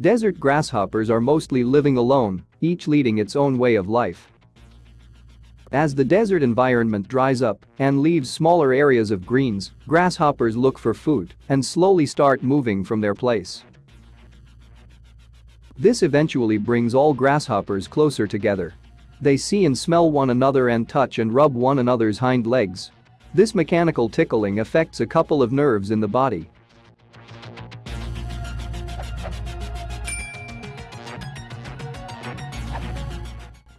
Desert grasshoppers are mostly living alone, each leading its own way of life. As the desert environment dries up and leaves smaller areas of greens, grasshoppers look for food and slowly start moving from their place. This eventually brings all grasshoppers closer together. They see and smell one another and touch and rub one another's hind legs. This mechanical tickling affects a couple of nerves in the body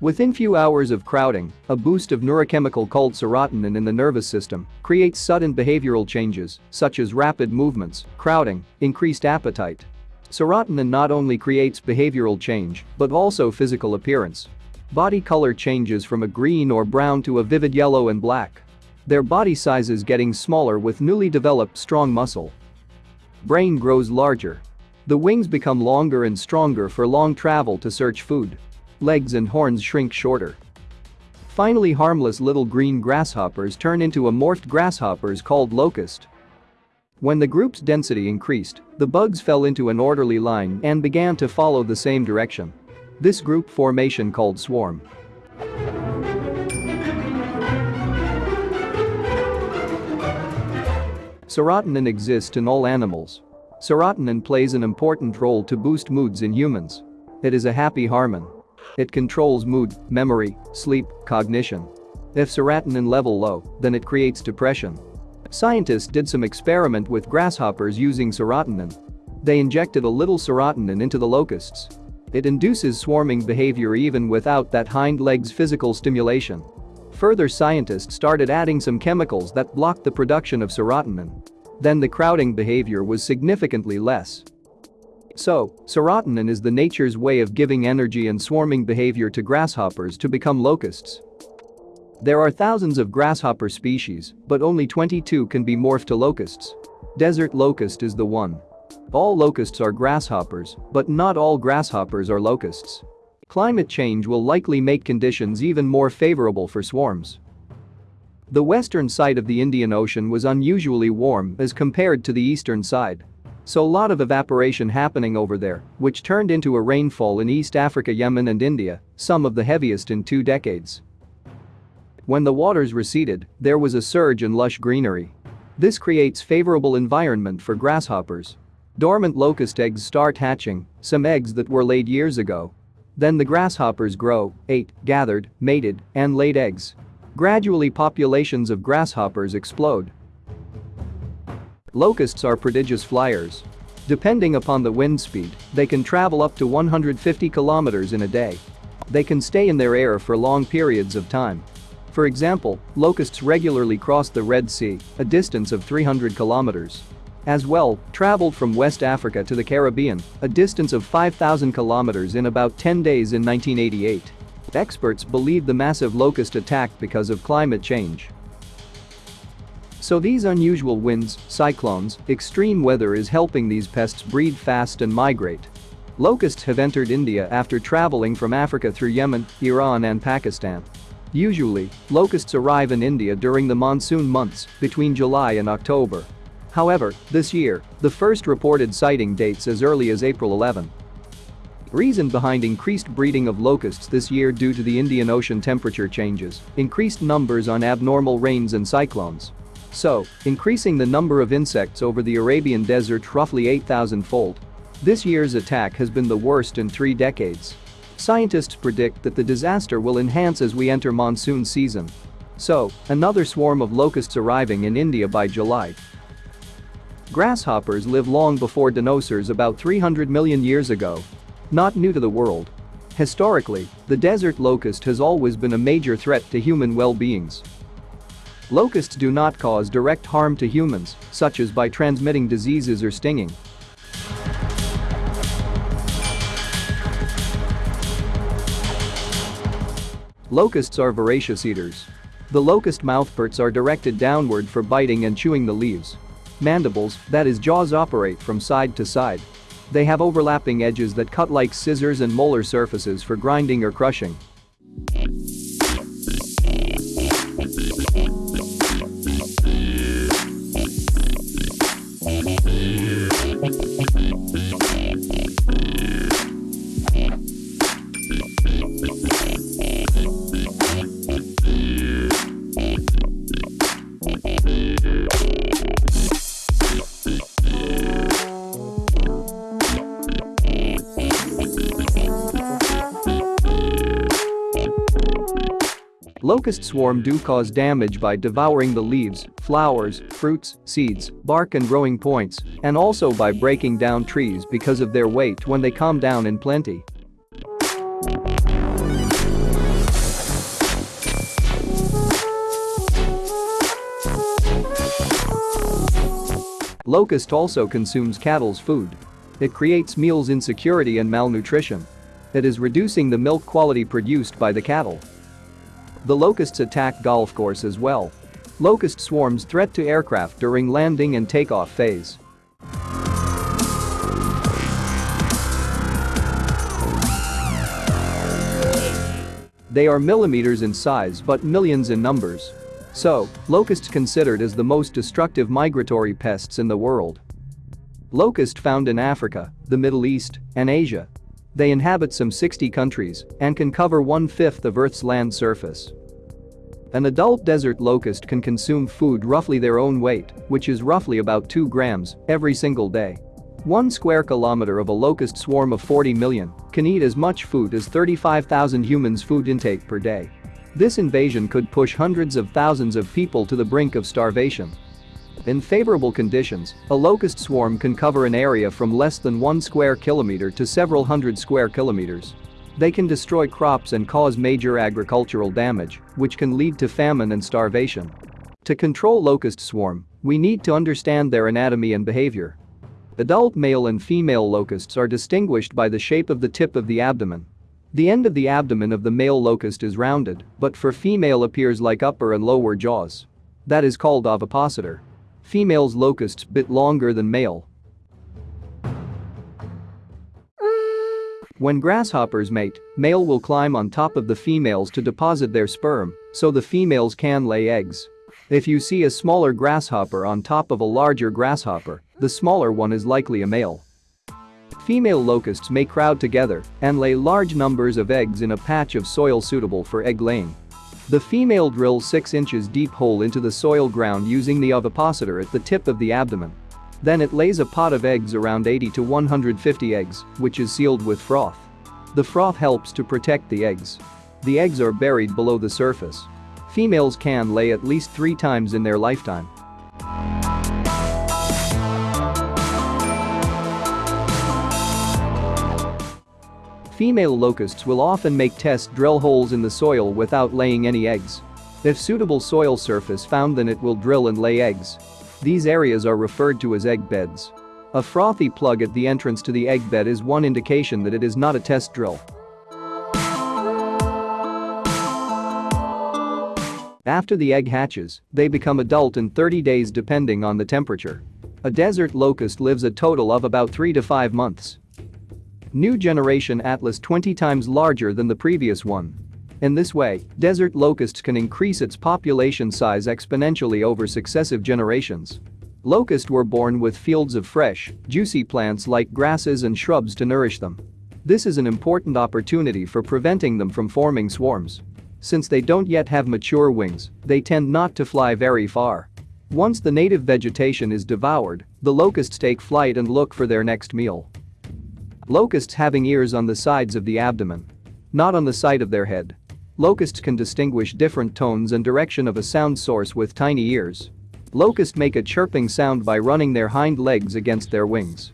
Within few hours of crowding, a boost of neurochemical called serotonin in the nervous system creates sudden behavioral changes, such as rapid movements, crowding, increased appetite. Serotonin not only creates behavioral change, but also physical appearance. Body color changes from a green or brown to a vivid yellow and black. Their body sizes getting smaller with newly developed strong muscle. Brain grows larger. The wings become longer and stronger for long travel to search food legs and horns shrink shorter. Finally harmless little green grasshoppers turn into amorphed grasshoppers called locust. When the group's density increased, the bugs fell into an orderly line and began to follow the same direction. This group formation called swarm. Serotonin exists in all animals. Serotonin plays an important role to boost moods in humans. It is a happy hormone. It controls mood, memory, sleep, cognition. If serotonin level low, then it creates depression. Scientists did some experiment with grasshoppers using serotonin. They injected a little serotonin into the locusts. It induces swarming behavior even without that hind leg's physical stimulation. Further scientists started adding some chemicals that blocked the production of serotonin. Then the crowding behavior was significantly less. So, serotonin is the nature's way of giving energy and swarming behavior to grasshoppers to become locusts. There are thousands of grasshopper species, but only 22 can be morphed to locusts. Desert locust is the one. All locusts are grasshoppers, but not all grasshoppers are locusts. Climate change will likely make conditions even more favorable for swarms. The western side of the Indian Ocean was unusually warm as compared to the eastern side. So a lot of evaporation happening over there, which turned into a rainfall in East Africa Yemen and India, some of the heaviest in two decades. When the waters receded, there was a surge in lush greenery. This creates favorable environment for grasshoppers. Dormant locust eggs start hatching, some eggs that were laid years ago. Then the grasshoppers grow, ate, gathered, mated, and laid eggs. Gradually populations of grasshoppers explode. Locusts are prodigious flyers. Depending upon the wind speed, they can travel up to 150 kilometers in a day. They can stay in their air for long periods of time. For example, locusts regularly cross the Red Sea, a distance of 300 kilometers. As well, traveled from West Africa to the Caribbean, a distance of 5,000 kilometers in about 10 days in 1988. Experts believe the massive locust attack because of climate change. So these unusual winds, cyclones, extreme weather is helping these pests breed fast and migrate. Locusts have entered India after traveling from Africa through Yemen, Iran and Pakistan. Usually, locusts arrive in India during the monsoon months between July and October. However, this year, the first reported sighting dates as early as April 11. Reason behind increased breeding of locusts this year due to the Indian Ocean temperature changes, increased numbers on abnormal rains and cyclones. So, increasing the number of insects over the Arabian desert roughly 8,000-fold. This year's attack has been the worst in three decades. Scientists predict that the disaster will enhance as we enter monsoon season. So, another swarm of locusts arriving in India by July. Grasshoppers live long before dinosaurs about 300 million years ago. Not new to the world. Historically, the desert locust has always been a major threat to human well-beings. Locusts do not cause direct harm to humans, such as by transmitting diseases or stinging. Locusts are voracious eaters. The locust mouthparts are directed downward for biting and chewing the leaves. Mandibles, that is jaws operate from side to side. They have overlapping edges that cut like scissors and molar surfaces for grinding or crushing. Locust swarm do cause damage by devouring the leaves, flowers, fruits, seeds, bark and growing points, and also by breaking down trees because of their weight when they come down in plenty. Locust also consumes cattle's food. It creates meals insecurity and malnutrition. It is reducing the milk quality produced by the cattle. The locusts attack golf course as well. Locust swarms threat to aircraft during landing and takeoff phase. They are millimeters in size but millions in numbers. So, locusts considered as the most destructive migratory pests in the world. Locust found in Africa, the Middle East, and Asia. They inhabit some 60 countries and can cover one-fifth of Earth's land surface. An adult desert locust can consume food roughly their own weight, which is roughly about 2 grams, every single day. One square kilometer of a locust swarm of 40 million can eat as much food as 35,000 humans' food intake per day. This invasion could push hundreds of thousands of people to the brink of starvation. In favorable conditions, a locust swarm can cover an area from less than 1 square kilometer to several hundred square kilometers. They can destroy crops and cause major agricultural damage, which can lead to famine and starvation. To control locust swarm, we need to understand their anatomy and behavior. Adult male and female locusts are distinguished by the shape of the tip of the abdomen. The end of the abdomen of the male locust is rounded, but for female appears like upper and lower jaws. That is called ovipositor. Female's locusts bit longer than male, When grasshoppers mate, male will climb on top of the females to deposit their sperm, so the females can lay eggs. If you see a smaller grasshopper on top of a larger grasshopper, the smaller one is likely a male. Female locusts may crowd together and lay large numbers of eggs in a patch of soil suitable for egg laying. The female drills 6 inches deep hole into the soil ground using the ovipositor at the tip of the abdomen. Then it lays a pot of eggs around 80 to 150 eggs, which is sealed with froth. The froth helps to protect the eggs. The eggs are buried below the surface. Females can lay at least three times in their lifetime. Female locusts will often make test drill holes in the soil without laying any eggs. If suitable soil surface found then it will drill and lay eggs. These areas are referred to as egg beds. A frothy plug at the entrance to the egg bed is one indication that it is not a test drill. After the egg hatches, they become adult in 30 days depending on the temperature. A desert locust lives a total of about 3 to 5 months. New generation Atlas 20 times larger than the previous one. In this way, desert locusts can increase its population size exponentially over successive generations. Locusts were born with fields of fresh, juicy plants like grasses and shrubs to nourish them. This is an important opportunity for preventing them from forming swarms. Since they don't yet have mature wings, they tend not to fly very far. Once the native vegetation is devoured, the locusts take flight and look for their next meal. Locusts having ears on the sides of the abdomen. Not on the side of their head. Locusts can distinguish different tones and direction of a sound source with tiny ears. Locusts make a chirping sound by running their hind legs against their wings.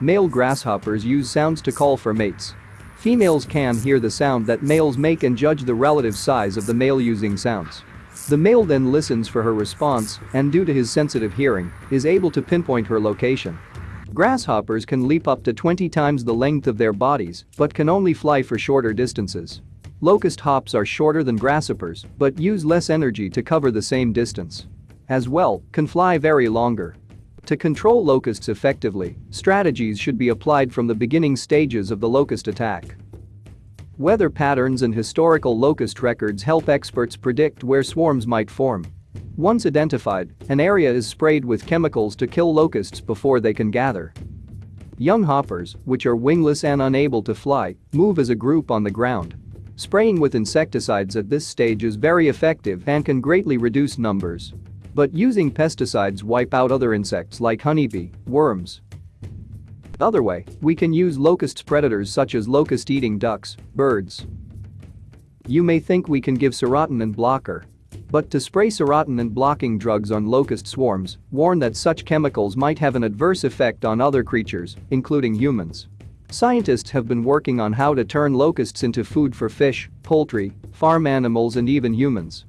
Male grasshoppers use sounds to call for mates. Females can hear the sound that males make and judge the relative size of the male using sounds. The male then listens for her response and due to his sensitive hearing, is able to pinpoint her location. Grasshoppers can leap up to 20 times the length of their bodies but can only fly for shorter distances. Locust hops are shorter than grasshoppers but use less energy to cover the same distance. As well, can fly very longer. To control locusts effectively, strategies should be applied from the beginning stages of the locust attack. Weather patterns and historical locust records help experts predict where swarms might form. Once identified, an area is sprayed with chemicals to kill locusts before they can gather. Young hoppers, which are wingless and unable to fly, move as a group on the ground. Spraying with insecticides at this stage is very effective and can greatly reduce numbers. But using pesticides wipe out other insects like honeybee, worms. Other way, we can use locusts predators such as locust-eating ducks, birds. You may think we can give serotonin blocker. But to spray serotonin blocking drugs on locust swarms, warn that such chemicals might have an adverse effect on other creatures, including humans. Scientists have been working on how to turn locusts into food for fish, poultry, farm animals and even humans.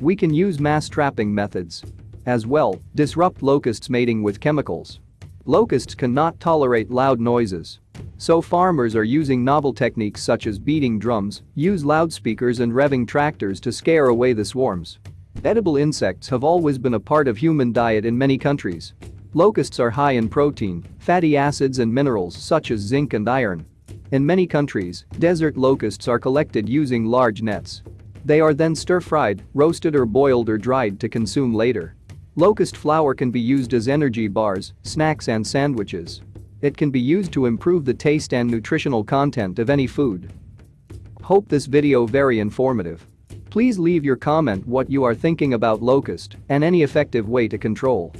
We can use mass trapping methods. As well, disrupt locusts mating with chemicals. Locusts cannot tolerate loud noises. So farmers are using novel techniques such as beating drums, use loudspeakers and revving tractors to scare away the swarms. Edible insects have always been a part of human diet in many countries. Locusts are high in protein, fatty acids and minerals such as zinc and iron. In many countries, desert locusts are collected using large nets. They are then stir-fried, roasted or boiled or dried to consume later. Locust flour can be used as energy bars, snacks and sandwiches. It can be used to improve the taste and nutritional content of any food. Hope this video very informative. Please leave your comment what you are thinking about locust and any effective way to control.